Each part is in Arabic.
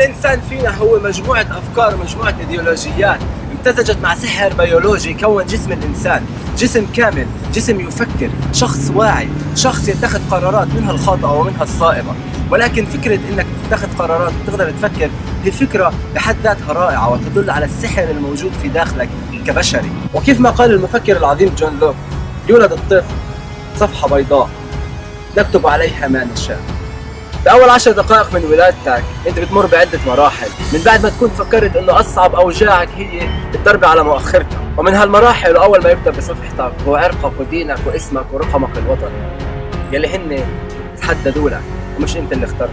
كل انسان فينا هو مجموعة أفكار ومجموعة إيديولوجيات امتزجت مع سحر بيولوجي كون جسم الإنسان جسم كامل جسم يفكر شخص واعي شخص يتخذ قرارات منها الخاطئة ومنها الصائبة. ولكن فكرة إنك تتخذ قرارات وتقدر تفكر هي فكرة بحد ذاتها رائعة وتدل على السحر الموجود في داخلك كبشري. وكيف ما قال المفكر العظيم جون لوك يولد الطفل صفحة بيضاء نكتب عليها ما نشاء. بأول عشر دقائق من ولادتك أنت بتمر بعدة مراحل. من بعد ما تكون فكرت أنه أصعب أوجاعك هي الضربة على مؤخرتك ومن هالمراحل وأول ما يبدأ بصفحتك هو عرقك ودينك واسمك ورقمك الوطني يلي هن تحددوا لك ومش أنت اللي اخترته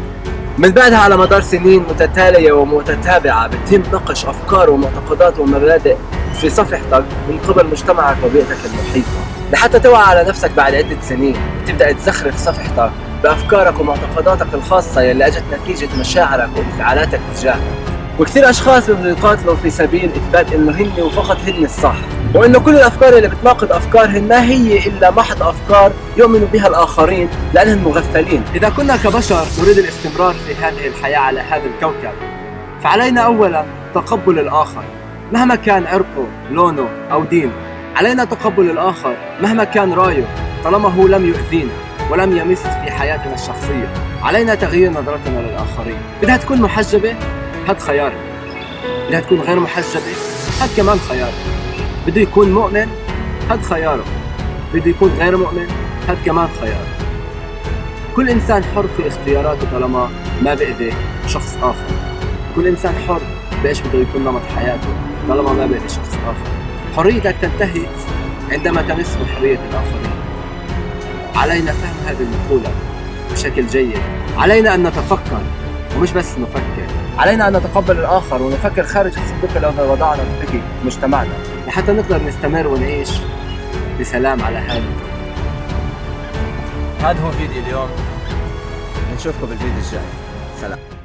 من بعدها على مدار سنين متتالية ومتتابعة بتم نقش أفكار ومعتقدات ومبادئ في صفحتك من قبل مجتمعك وبيئتك المحيطة. لحتى توعى على نفسك بعد عدة سنين وتبدأ تزخرف صفحتك بأفكارك ومعتقداتك الخاصة يلي أجت نتيجة مشاعرك وانفعالاتك تجاهها وكثير أشخاص بده يقاتلوا في سبيل إثبات إنه هن وفقط هن الصح وإنه كل الأفكار اللي بتناقض أفكارهن ما هي إلا محض أفكار يؤمن بها الآخرين لانهم مغفلين. إذا كنا كبشر نريد الاستمرار في هذه الحياة على هذا الكوكب فعلينا اولا تقبل الآخر. مهما كان عرقه لونه أو دينه علينا تقبل الآخر مهما كان رأيه طالما هو لم يؤذينا ولم يمس في حياتنا الشخصية. علينا تغيير نظرتنا للآخرين. بدها تكون محجبة؟ هاد خيارك. بدها تكون غير محجبة؟ هاد كمان خيارك. بده يكون مؤمن؟ هاد خياره بده يكون غير مؤمن؟ هاد كمان خياره كل إنسان حر في اختياراته طالما ما بأذي شخص آخر. كل إنسان حر بإيش بده يكون نمط حياته؟ طالما ما بأذي شخص آخر. حريتك تنتهي عندما تمس بحرية الآخرين. علينا فهم هذه المقولة بشكل جيد. علينا أن نتفكر ومش بس نفكر. علينا أن نتقبل الآخر ونفكر خارج الصندوق الذي وضعنا به مجتمعنا. لحتى نقدر نستمر ونعيش بسلام على هذا. هذا هو فيديو اليوم. نشوفكم بالفيديو الجاي. سلام.